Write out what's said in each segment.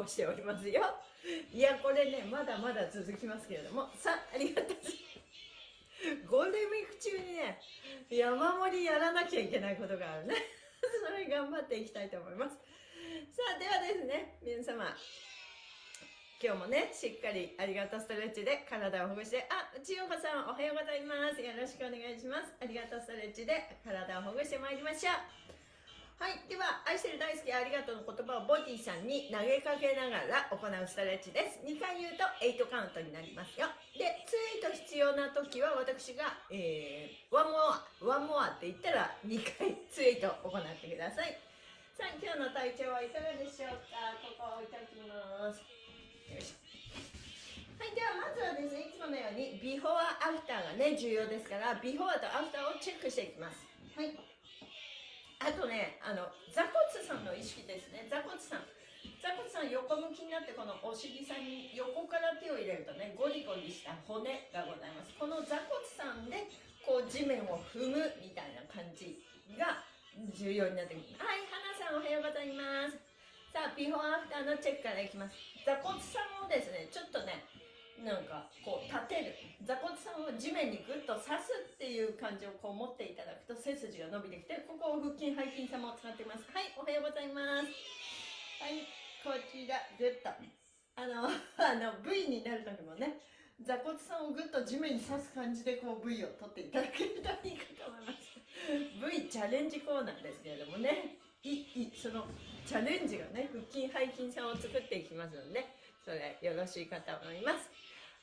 ごしておりますよ。いや、これね、まだまだ続きますけれども、さあ、ありがとう。ゴールデンウィーク中にね、山盛りやらなきゃいけないことがあるね。それ頑張っていきたいと思います。さあ、ではですね、皆様、今日もね、しっかりありがとうストレッチで体をほぐして、あ、千代子さんおはようございます。よろしくお願いします。ありがとうストレッチで体をほぐしてまいりましょう。はい。では、愛してる大好きありがとうの言葉をボディさんに投げかけながら行うストレッチです。2回言うと8カウントになりますよ。で、ツイート必要な時は私が、えー、 one more、one more って言ったら2回追加で行ってください。さあ、今日の体調はいかがでしょうか？ここ置いておきます。よいしょ。はい、ではまずはですね、いつものようにビフォーアフターがね、重要ですから、ビフォーとアフターをチェックしていきます。はい。あとね、あの、座骨さんの意識ですね。座骨さん。座骨さん横向きになってこのお尻さんに横から手を入れるとねゴリゴリした骨がございますこの座骨さんでこう地面を踏むみたいな感じが重要になってくるはい花さんおはようございますさあビフォーアフターのチェックからいきます座骨さんをですねちょっとねなんかこう立てる座骨さんを地面にグッと刺すっていう感じをこう持っていただくと背筋が伸びてきてここを腹筋背筋さも使っています。はいおはようございます。はいこちらグッとあの あの V になる時もね座骨さんをグッと地面に刺す感じでこう V を取っていただけるといいかと思います。V チャレンジコーナーですけれどもね。いいそのチャレンジがね腹筋背筋さんを作っていきますのでそれよろしいかと思います。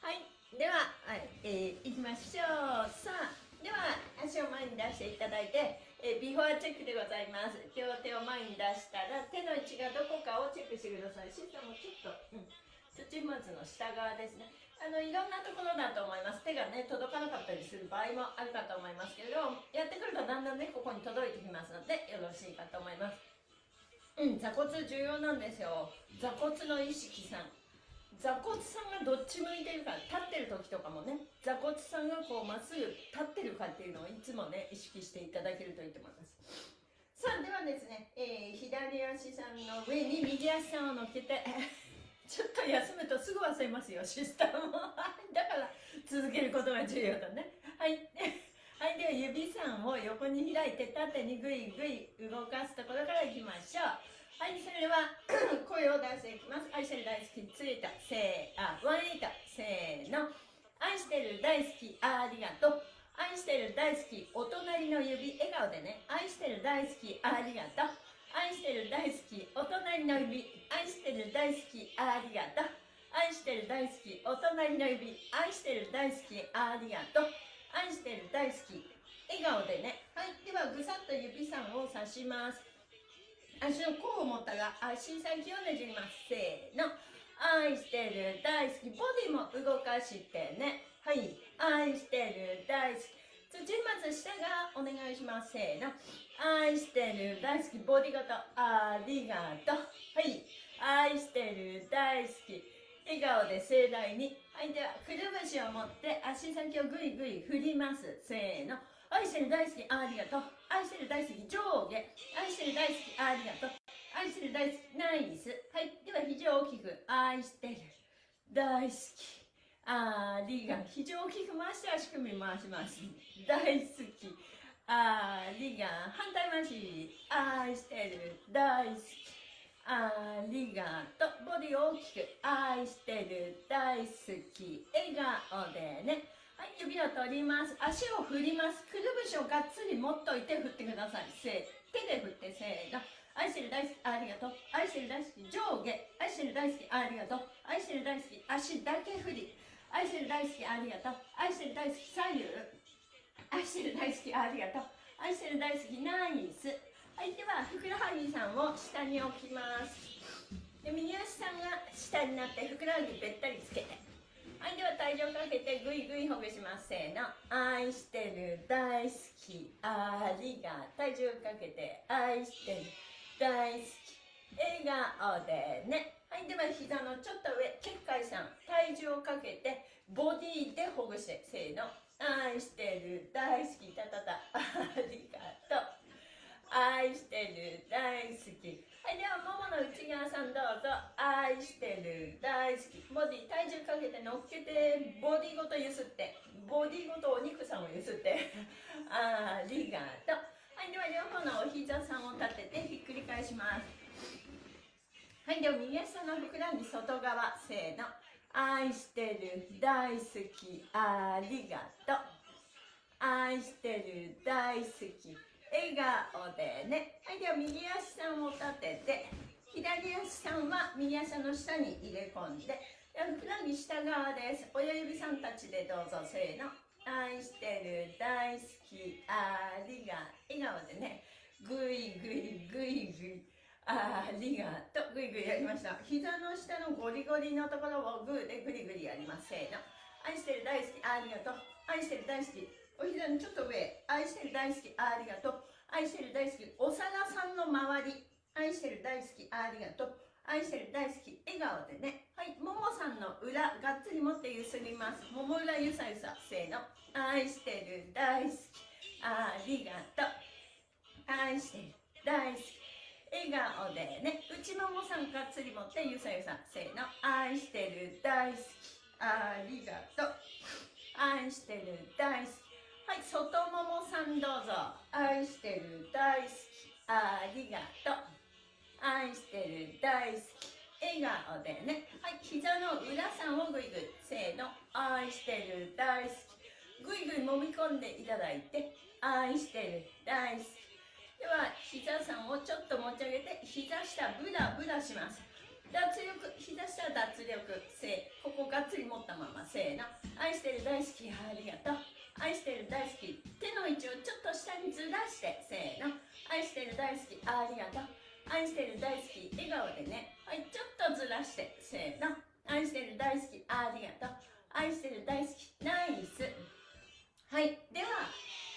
はいでは、はいえー、いきましょう。さあでは足を前に出していただいて、えー、ビフォーチェックでございます。両手を前に出したら手の位置がどこかをチェックしてください。システムちょっと、うん、土松の下側ですね。あのいろんなところだと思います。手がね届かなかったりする場合もあるかと思いますけれどやってくるとだんだんねここに届いてきますのでよろしいかと思います。うん座骨重要なんですよ。座骨の意識さん。座骨さんがどっち向いてるか立ってる時とかもね座骨さんがこうまっすぐ立ってるかっていうのをいつもね意識していただけるといいと思います。さあではですね、えー、左足さんの上に右足さんを乗っけて ちょっと休むとすぐ忘れますよシスタムも。だから続けることが重要だね。はい。はい、では指3を横に開いて縦にぐいぐい動かすところからいきましょう。はい、それでは声を出していきます。愛してる大好き、ついた、せー、あ、ワンエイト、せーの。愛してる大好き、ありがとう。愛してる大好き、お隣の指、笑顔でね。愛してる大好き、ありがとう。愛してる大好き、お隣の指。愛してる大好き、ありがとう。愛してる大好き、お隣の指。愛してる大好き、ありがとう。愛してる大好き。笑顔でね。はい。では、ぐさっと指さんを刺します。足の甲を持ったが足先をねじります。せーの。愛してる大好き。ボディも動かしてね。はい。愛してる大好き。土松下がお願いします。せーの。愛してる大好き。ボディ型ありがとう。はい。愛してる大好き。笑顔で盛大に。はい。ではくるぶしを持って足先をぐいぐい振ります。せーの。愛してる大好き。ありがとう。愛してる大好き上下。愛してる大好きありがとう。愛してる大好きナイスはい。では肘を大きく愛してる。大好き。ありが肘を大きく回して足首回します。大好き。ありが反対回し。愛してる。大好き。ありがとボディを大きく愛してる。大好き。笑顔でね。はい、指を取ります。足を振ります。くるぶしをがっつり持っといて振ってください。せ手で振ってせーの。愛してる大好き、ありがとう。愛してる大好き、上下。愛してる大好き、ありがとう。愛してる大好き、足だけ振り。愛してる大好き、ありがとう。愛してる大好き、左右。愛してる大好き、ありがとう。愛してる大好き、ナイス。はい、では、ふくらはぎさんを下に置きます。で右足さんが下になって、ふくらはぎべったりつけて。はいでは体重をかけてぐいぐいほぐします。せーの。愛してる大好きありがとう体重をかけて愛してる大好き笑顔でね。はいでは膝のちょっと上結界さん。体重をかけてボディでほぐしてせーの。愛してる大好きたたたありがとう。愛してる大好き。はいではももの内側さんどうぞ。愛してる。大好き。ボディ体重かけて乗っけてボディごとゆすって。ボディごとお肉さんをゆすって。ありがとう。はいでは両方のお膝さんを立ててひっくり返します。はいでは右足のふくらはぎ外側せーの。愛してる。大好き。ありがとう。愛してる。大好き。笑顔でね。はいでは右足さんを立てて左足さんは右足の下に入れ込んででふくらはぎ下側です。親指さんたちでどうぞせーの。愛してる大好きありが笑顔でね。ぐいぐいぐいぐいありがとう。ぐいぐいやりました。膝の下のゴリゴリのところをグーでぐりぐりやります。せーの。愛してる大好きありがとう。愛してる大好き。お膝のちょっと上。愛してる大好きありがとう。愛してる大好きお皿さんの周り。愛してる大好きありがとう。愛してる大好き笑顔でね。はいももさんの裏がっつり持ってゆすります。もも裏ゆさゆさせーの。愛してる大好きありがとう。愛してる大好き笑顔でね。内ももさんがっつり持ってゆさゆさせーの。愛してる大好きありがとう。愛してる大好きはい外ももさんどうぞ。愛してる大好き。ありがとう。愛してる大好き。笑顔でね。はい。膝の裏さんをぐいぐいせーの。愛してる大好き。ぐいぐい揉み込んでいただいて。愛してる大好き。では膝さんをちょっと持ち上げて膝下ブラブラします。脱力膝下脱力せここがっつり持ったまませーの。愛してる大好き。ありがとう愛してる大好き手の位置をちょっと下にずらしてせーの。愛してる大好きありがとう愛してる大好き笑顔でね。はいちょっとずらしてせーの。愛してる大好きありがとう愛してる大好きナイス。はいでは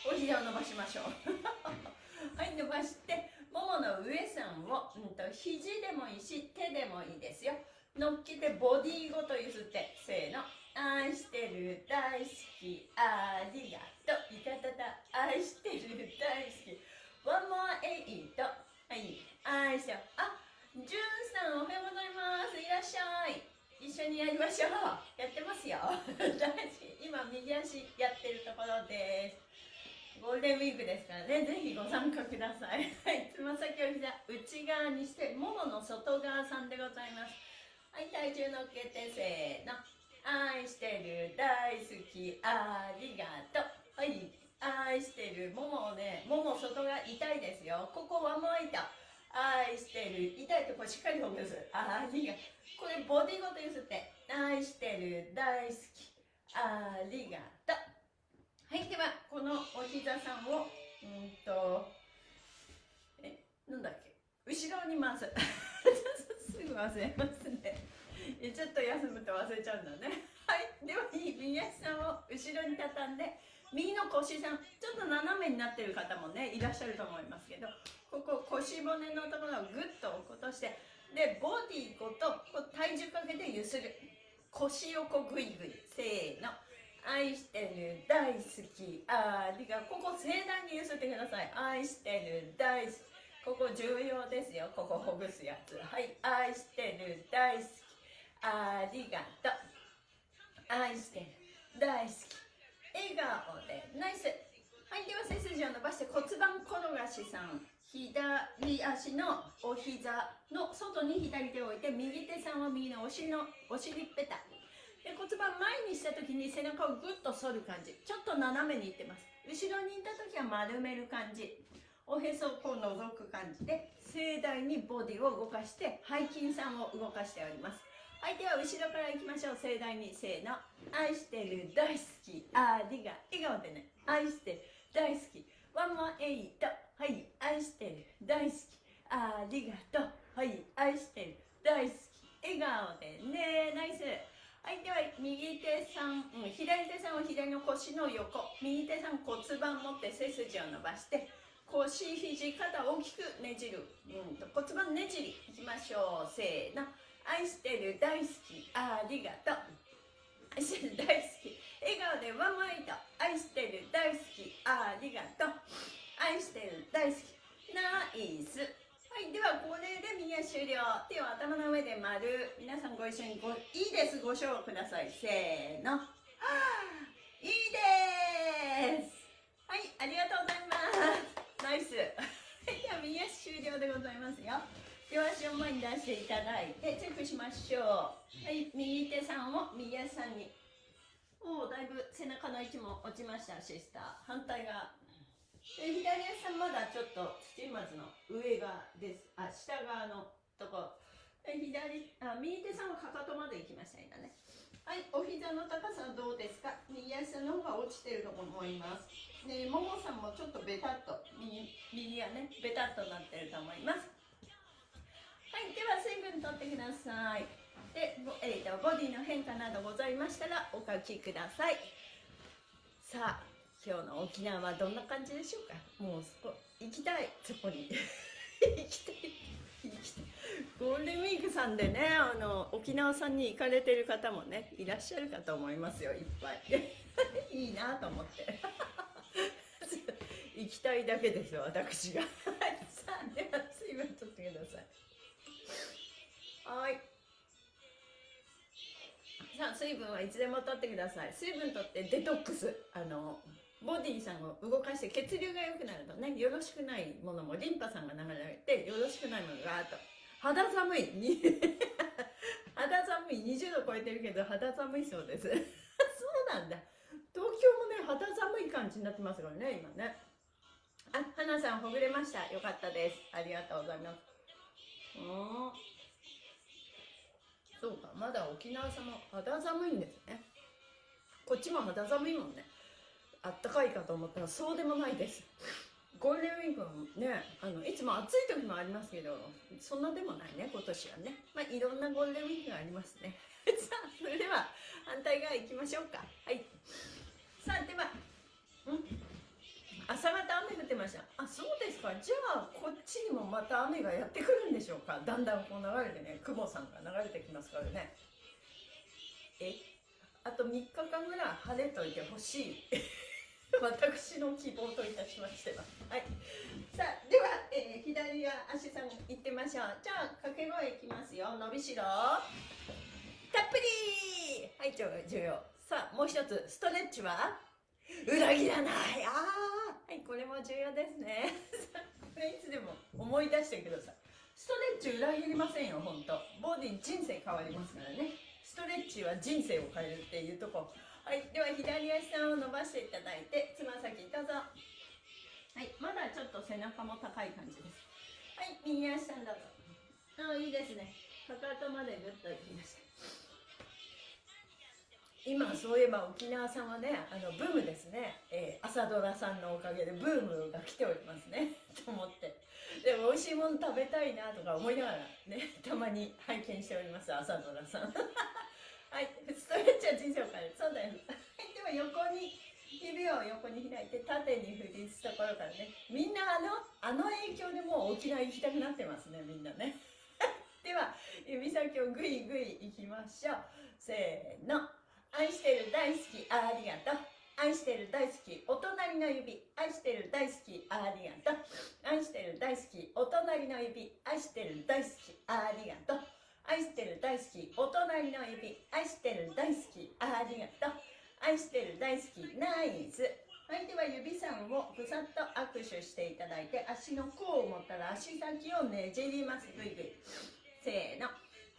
お膝を伸ばしましょう。はい伸ばしてももの上さんを、うんと、肘でもいいし手でもいいですよ。乗っけてボディごとゆすってせーの。愛してる大好きありがとう。いたたた愛してる大好き。One more eight はい。愛しょあじゅんさんおはようございます。いらっしゃい。一緒にやりましょう。やってますよ。大事今右足やってるところです。ゴールデンウィークですからね。ぜひご参加ください。はい。つま先を膝内側にしてももの外側さんでございます。はい体重乗っけてせーの愛してる大好きありがとう。はい。愛してるももねもも外が痛いですよ。ここはもう痛愛してる痛いとこしっかりほぐす。ありがこれボディごとゆすって。愛してる大好きありがとう。はい。ではこのお膝さんをうんとえなんだっけ？後ろに回す。すぐ忘れますねちょっと休むと忘れちゃうんだね。はい。では右足さんを後ろに畳んで右の腰さんちょっと斜めになってる方もねいらっしゃると思いますけどここ腰骨のところをグッと落っことしてでボディごとこう体重かけてゆする。腰をこうグイグイ。せーの。愛してる大好き。ありがここ盛大にゆすってください。愛してる大好き。ここ重要ですよ。ここほぐすやつ。はい。愛してる大好き。ありがとう。愛してる。大好き。笑顔で。ナイス。はいでは背筋を伸ばして骨盤転がしさん。左足のお膝の外に左手を置いて右手さんは右のお尻のお尻ペタで骨盤前にした時に背中をグッと反る感じ。ちょっと斜めにいってます。後ろにいた時は丸める感じ。おへそをこう覗く感じで盛大にボディを動かして背筋さんを動かしております。はいでは後ろからいきましょう。盛大に。せーの。愛してる。大好き。ありが笑顔でね。愛してる。大好き。ワンモアエイト。はい。愛してる。大好き。ありがと。うはい。愛してる。大好き。笑顔でね。ナイス。はいでは右手さん、うん、左手さんは左の腰の横。右手さん骨盤持って背筋を伸ばして腰肘肩大きくねじる、うん、骨盤ねじりいきましょう。せーの。愛してる大好き。ありがとう。愛してる大好き。笑顔でワンマイト。愛してる大好き。ありがとう。愛してる大好き。ナイス。はいではこれで右足終了。手を頭の上で丸。皆さんご一緒にごいいです。ご賞ください。せーの。いいです。はいありがとうございます。ナイス。では右足終了でございますよ。両足を前に出していただいてチェックしましょう。はい右手さんを右足さんに。おおだいぶ背中の位置も落ちましたシスター。反対側。で左足さんまだちょっと土松の上側です。あ下側のとこ。左あ右手さんはかかとまで行きました今ね。はいお膝の高さはどうですか？右足の方が落ちてると思います。でももさんもちょっとベタっと右右がねベタっとなってると思います。はいでは水分とってください。で、えーと、ボディの変化などございましたらお書きください。さあ今日の沖縄はどんな感じでしょうか？もうそこ行きたいそこに。行きたい行きたい。ゴールデンウィークさんでねあの沖縄さんに行かれてる方もねいらっしゃるかと思いますよいっぱい。いいなと思って。行きたいだけです私が。はい。さあ水分はいつでも取ってください。水分取ってデトックス。あのボディさんを動かして血流が良くなるとねよろしくないものもリンパさんが流れてよろしくないものがあと。肌寒い。肌寒い。20度超えてるけど肌寒いそうです。そうなんだ。東京もね肌寒い感じになってますからね今ね。あ花さんほぐれました。よかったです。ありがとうございます。うんそうかまだ沖縄さんも肌寒いんですね。こっちも肌寒いもんね。あったかいかと思ったらそうでもないです。ゴールデンウィークはねあのいつも暑い時もありますけどそんなでもないね今年はね。まあいろんなゴールデンウィークがありますね。さあそれでは反対側行きましょうか。はい。さあではん？朝方雨降ってましたあそうですかじゃあこっちにもまた雨がやってくるんでしょうかだんだんこう流れてね雲さんが流れてきますからねえあと3日間ぐらい晴れといてほしい 私の希望といたしましては。はい。さあ、では、えー、左足さん行ってみましょう。じゃあ、掛け声いきますよ。伸びしろ。たっぷりはい、重要。さあ、もう一つ、ストレッチは？裏切らないあーはい、これも重要ですね。これいつでも思い出してください。ストレッチ裏切りませんよ、ほんと。ボディ人生変わりますからね。ストレッチは人生を変えるっていうとこ。はい、では左足さんを伸ばしていただいて、つま先どうぞ。はい、まだちょっと背中も高い感じです。はい、右足さんどうぞ。あいいですね。かかとまでぐっといきました。今そういえば沖縄さんはねあのブームですね、えー、朝ドラさんのおかげでブームが来ておりますね と思ってでも美味しいもの食べたいなとか思いながらね たまに拝見しております朝ドラさん はい、ストレッチは人生を変える。そうだよ。では横に、指を横に開いて縦に振りすところからね。みんなあの、あの影響でもう沖縄行きたくなってますね、みんなね。では、指先をぐいぐいいきましょう。せーの。愛してる大好き、ありがとう。愛してる大好き、お隣の指。愛してる大好き、ありがとう。愛してる大好き、お隣の指。愛してる大好き、ありがとう。愛してる大好きお隣の指愛してる大好きありがとう愛してる大好きナイスはいでは指さんをぐさっと握手していただいて足の甲を持ったら足先をねじりますぐいぐいせーの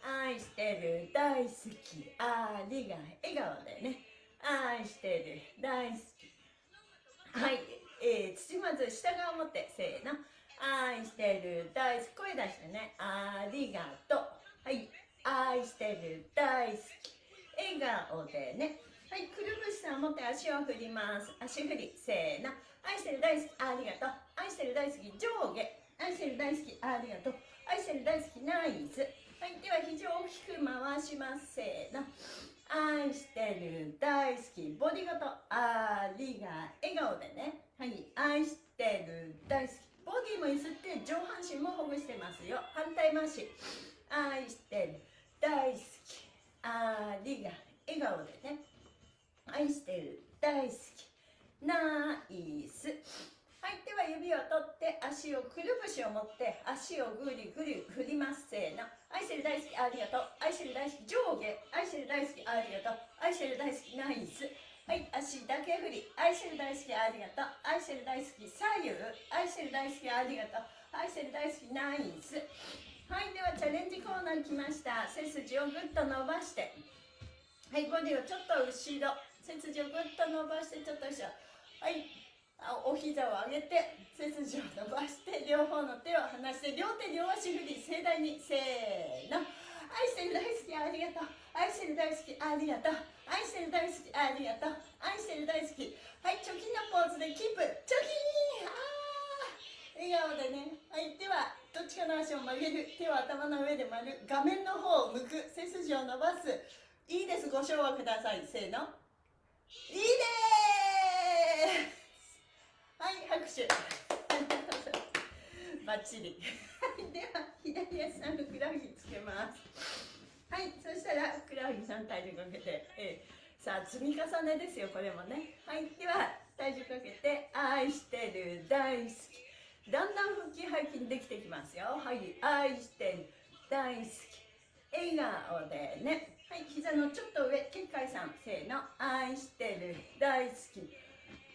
愛してる大好きありが笑顔でね。愛してる大好き。はい、えー、土まず下側を持ってせーの。愛してる大好き。声出してね。ありがとう。はい。愛してる大好き。笑顔でね。はい。くるぶしさん持って足を振ります。足振りせーの。愛してる大好きありがとう。愛してる大好き上下。愛してる大好きありがとう。愛してる大好きナイス。はいでは肘を大きく回しますせーの愛してる大好き。ボディごとありが笑顔でね。はい。愛してる大好き。ボディも揺すって上半身もほぐしてますよ。反対回し。愛してる大好き。ありが笑顔でね。愛してる大好き。ナイス。はいでは指を取って足をくるぶしを持って足をぐりぐり振りますせーの愛してる大好きありがとう。愛してる大好き上下。愛してる大好きありがとう。愛してる大好きナイス。はい足だけ振り。愛してる大好きありがとう。愛してる大好き左右。愛してる大好きありがとう。愛してる大好きナイス。はいではチャレンジコーナー来ました。背筋をぐっと伸ばして。はいボディをちょっと後ろ。背筋をぐっと伸ばしてちょっと後ろ。はい。お膝を上げて背筋を伸ばして両方の手を離して両手両足振り盛大にせーの。愛してる大好きありがとう。愛してる大好きありがとう。愛してる大好きありがとう。愛してる大好き。はいチョキのポーズでキープ。チョキーあー。笑顔でね。はいではどっちかの足を曲げる。手を頭の上で丸。画面の方を向く。背筋を伸ばす。いいです。ご唱和ください。せーの。いいです。はい拍手。バッチリ。では左足さんふくらはぎつけます。はいそしたらふくらはぎさん体重かけて、えー、さあ積み重ねですよこれもね。はいでは体重かけて愛してる大好き。だんだん腹筋背筋できてきますよ。はい。愛してる大好き。笑顔でね。はい膝のちょっと上。結界さん。せーの。愛してる大好き。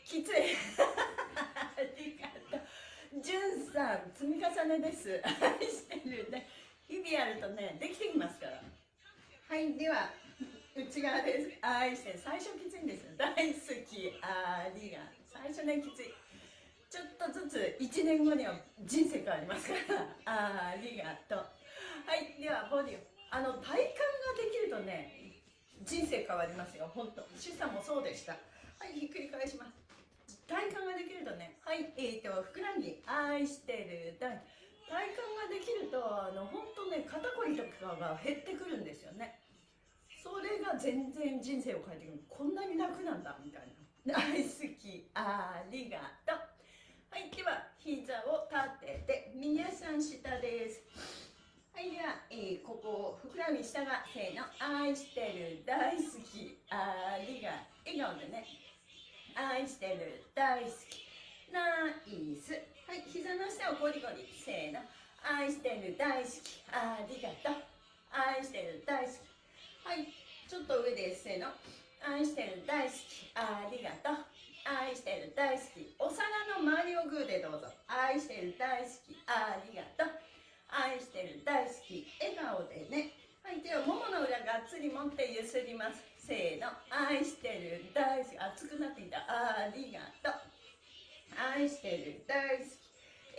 きつい じゅんさん積み重ねです。愛してるね。日々やるとねできてきますから。はいでは内側です。愛してる。最初きついんですよ。大好き。ありが。最初ねきつい。ちょっとずつ1年後には人生変わりますから。ありがとう。はいではボディあの体幹ができるとね人生変わりますよ。本当主さんもそうでした。はいひっくり返します体幹ができるとねはいえーとふくらはぎ愛してる体体幹ができるとあの本当ね肩こりとかが減ってくるんですよね。それが全然人生を変えてくる。こんなに楽なんだみたいな。大 好きありがとう。はいでは膝を立てて右足さん下です。はいでは、えー、ここふくらはぎ下がせーの愛してる。大好きありが笑顔でね。愛してる大好き。ナイス。はい膝の下をゴリゴリ。せーの。愛してる大好き。ありがとう。愛してる大好き。はいちょっと上です。せーの。愛してる大好き。ありがとう。愛してる大好き。お皿の周りをグーでどうぞ。愛してる大好き。ありがとう。愛してる大好き。笑顔でね。はい手をももの裏がっつり持ってゆすります。せーの愛してる大好き。熱くなっていた。ありがとう。愛してる大好き。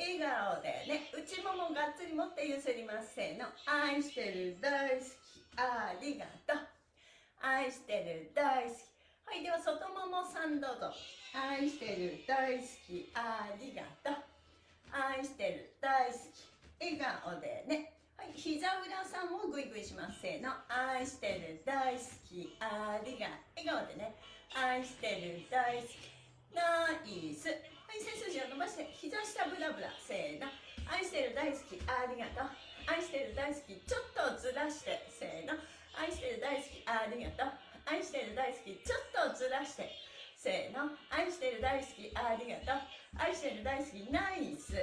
笑顔でね。内ももがっつり持ってゆすりますせーの。愛してる大好き。ありがとう。愛してる大好き。はいでは外ももさんどうぞ。愛してる大好き。ありがとう。愛してる大好き。笑顔でね。はい膝裏さんもグイグイします。せーの。愛してる大好き。ありが笑顔でね。愛してる大好き。ナイス。はい背筋を伸ばして膝下ブラブラ。せーの。愛してる大好き。ありがとう。愛してる大好き。ちょっとずらして。せーの。愛してる大好き。ありがとう。愛してる大好き。ちょっとずらして。せーの。愛してる大好き。ありがとう。愛してる大好き。ナイス。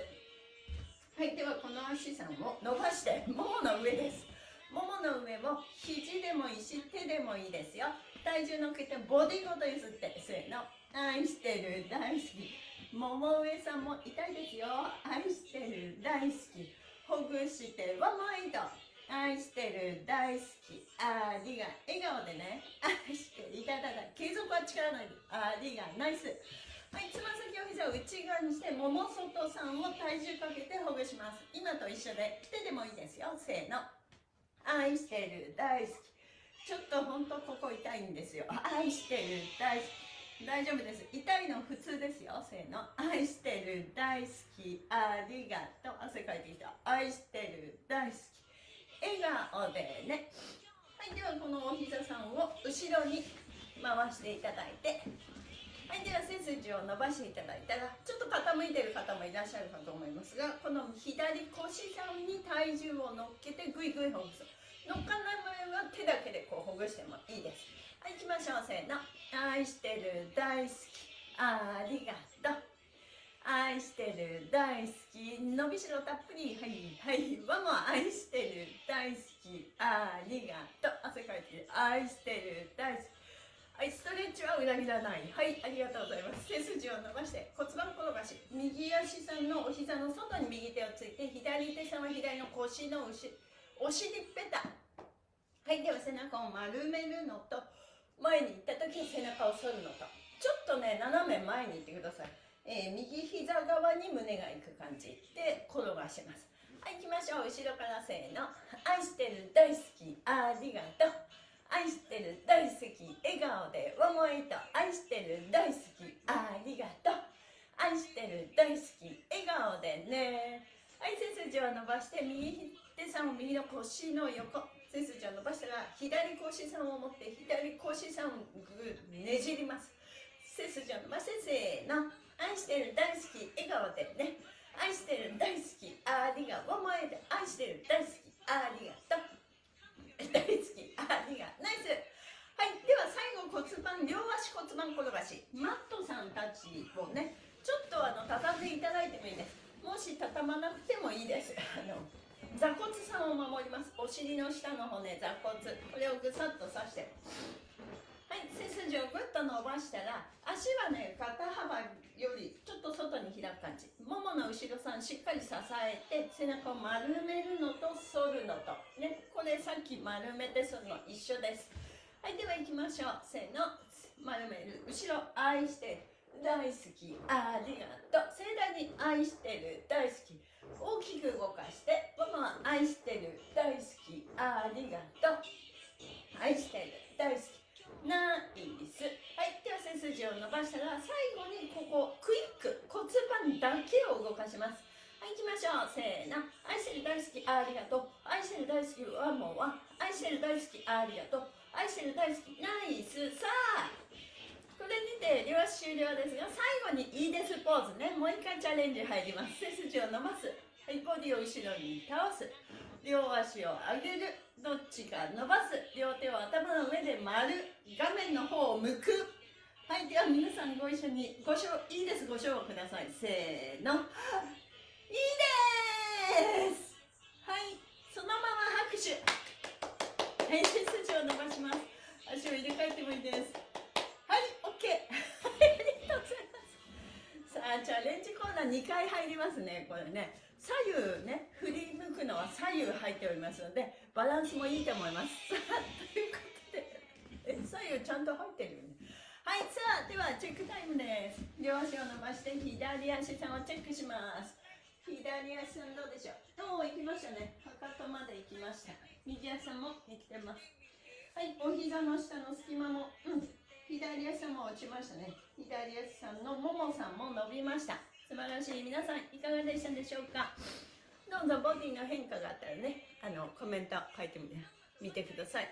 いではこの足さんを伸ばしてももの上です。ももの上も肘でもいいし手でもいいですよ。体重のっけてボディごと揺すってせーの。愛してる大好き。もも上さんも痛いですよ。愛してる大好き。ほぐしてワンマイド愛してる大好き。ありが笑顔でね。愛していただだ継続は力ないありがナイス。つま先を膝を内側にしてもも外さんを体重かけてほぐします。今と一緒で手でもいいですよ。せーの。愛してる大好き。ちょっとほんとここ痛いんですよ。愛してる大好き。大丈夫です。痛いの普通ですよ。せーの。愛してる大好き。ありがとう。汗かいてきた。愛してる大好き。笑顔でね。はいではこのお膝さんを後ろに回していただいて。はいでは背筋を伸ばしていただいたらちょっと傾いてる方もいらっしゃるかと思いますがこの左腰さんに体重を乗っけてグイグイほぐす乗っかない場合は手だけでこうほぐしてもいいです。はい行きましょう。せーの。愛してる大好き。ありがとう。愛してる大好き。伸びしろたっぷり。はいはい。わも愛してる大好き。ありがとう。汗かいて愛してる大好き。はいストレッチは裏切らない。はいありがとうございます。背筋を伸ばして骨盤転がし右足さんのお膝の外に右手をついて左手さんは左の腰の後お尻ペタはいでは背中を丸めるのと前に行った時背中を反るのと。ちょっとね斜め前に行ってください、えー、右膝側に胸がいく感じで転がします。はい行きましょう。後ろからせーの。愛してる大好き。ありがとう。愛してる大好き笑顔で思いと愛してる大好き。ありがとう。愛してる大好き笑顔でね。はい背筋を伸ばして右手さんを右の腰の横。背筋を伸ばしたら左腰さんを持って左腰さんをぐねじります。背筋を伸ばしてせーの。愛してる大好き笑顔でね。愛してる大好きありがとう。愛してる大好きありがとう。大好き。ありがナイス。はいでは最後骨盤両足骨盤転がし。マットさんたちをねちょっとあの畳んでいただいてもいいです。もし畳まなくてもいいです。あの座骨さんを守ります。お尻の下の骨座骨。これをぐさっと刺して。はい背筋をぐっと伸ばしたら足はね肩幅よりちょっと外に開く感じももの後ろさんしっかり支えて背中を丸めるのと反るのと。ねこれさっき丸めて反るの一緒です。はいでは行きましょう。せーの。丸める後ろ。愛して大好き。ありがとう盛大に愛してる。大好き。大き。く動かしてママ愛してる。大好き。ありがとう愛してる。大好き。ナイスはいでは背筋を伸ばしたら最後にここクイック骨盤だけを動かします。はい行きましょう。せーの。愛してる大好きありがとう。愛してる大好きワンモア愛してる大好きありがとう。愛してる大好きナイス。さあこれにて両足終了ですが最後にいいですポーズね。もう一回チャレンジ入ります。背筋を伸ばす。はいボディを後ろに倒す。両足を上げる。どっちか伸ばす両手を頭の上で丸画面の方を向く。はいでは皆さんご一緒にご唱いいです。ご唱和ください。せーの。いいです。はいそのまま拍手。はい背筋を伸ばします。足を入れ替えてもいいです。はい OK ありがとうございます。さあチャレンジコーナー2回入りますねこれね。左右ね振り向くのは左右入っておりますのでバランスもいいと思います。さ あということでえ左右ちゃんと入ってるよね。はいさあではチェックタイムです。両足を伸ばして左足さんをチェックします。左足さんどうでしょう？おお行きましたね。かかとまで行きました。右足さんもできてます。はいお膝の下の隙間もうん。左足さんも落ちましたね。左足さんのももさんも伸びました。素晴らしい。皆さんいかがでしたでしょうか？どうぞボディの変化があったらねあのコメント書いてみてください。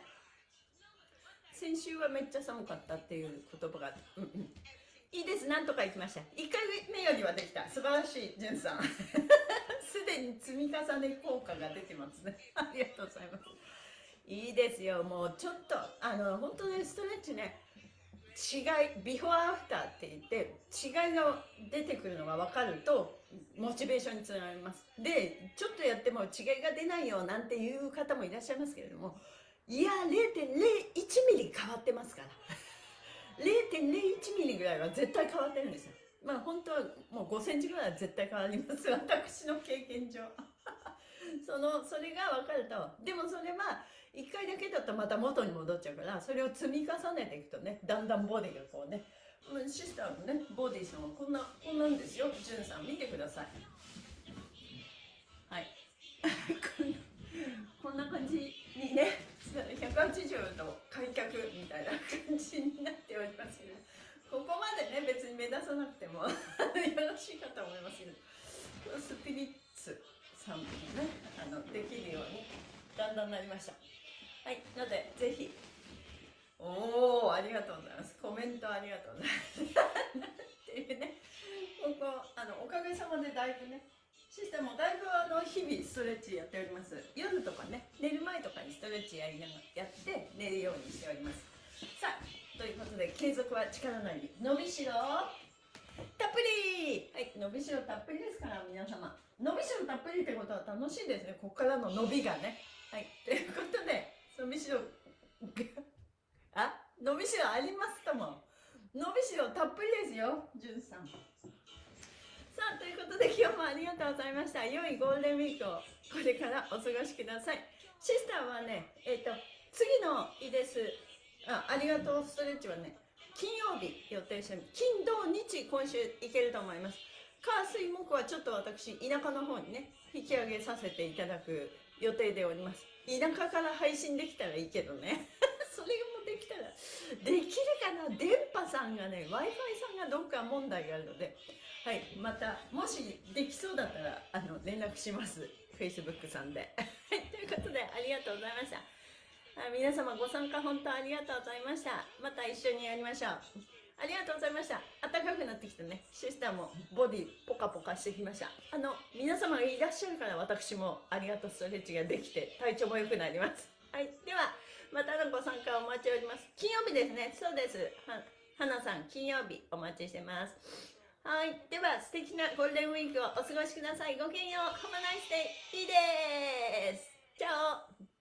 先週はめっちゃ寒かったっていう言葉があって、うんうん、いいですなんとかいきました。1回目よりはできた。素晴らしいじゅんさん。すでに積み重ね効果が出てますね。ありがとうございます。いいですよ。もうちょっとあの本当にストレッチね違いビフォーアフターって言って違いが出てくるのが分かるとモチベーションにつながります。でちょっとやっても違いが出ないよなんていう方もいらっしゃいますけれどもいや0.01ミリ変わってますから。0.01ミリぐらいは絶対変わってるんですよ。まあ本当はもう5センチぐらいは絶対変わります。私の経験上。そのそれが分かると。でもそれは1回だけだとまた元に戻っちゃうからそれを積み重ねていくとねだんだんボディがこうねシスターのねボディさんはこんなこんなんですよ。じゅんさん見てください。はい。こんな感じにね180度開脚みたいな感じになっておりますけどここまでね別に目指さなくても よろしいかと思いますけどスピリッツさんもねあのできるようにだんだんなりました。はいのでぜひ。おおありがとうございます。コメントありがとうございます。っていうねここあのおかげさまでだいぶねシステムもだいぶあの日々ストレッチやっております。夜とかね寝る前とかにストレッチやりながらやって寝るようにしております。さあということで継続は力なり。伸びしろ。たっぷり。はい。伸びしろたっぷりですから皆様。伸びしろたっぷりってことは楽しいですね。ここからの伸びがね。はい。ということで伸びしろ。あ？伸びしろありますとも。伸びしろたっぷりですよじゅんさん。さあということで今日もありがとうございました。良いゴールデンウィークをこれからお過ごしください。シスターはねえっ、と次のいです。あありがとうストレッチはね金曜日予定して金土日今週行けると思います。火水木はちょっと私田舎の方にね引き上げさせていただく予定でおります。田舎から配信できたらいいけどね。それもできたらできるかな？電波さんがね w i f i さんがどっか問題があるので。はいまたもしできそうだったらあの連絡します。Facebook さんで。ということでありがとうございました。皆様ご参加本当ありがとうございました。また一緒にやりましょう。ありがとうございました暖かくなってきてねシスターもボディポカポカしてきましたあの皆様がいらっしゃるから私もありがとうストレッチができて体調も良くなりますはいではまたのご参加お待ちしております金曜日ですねそうですは花さん金曜日お待ちしてますはい。では、素敵なゴールデンウィークをお過ごしください。ごきげんよう。ハマナイスデイ。いいです。チャオ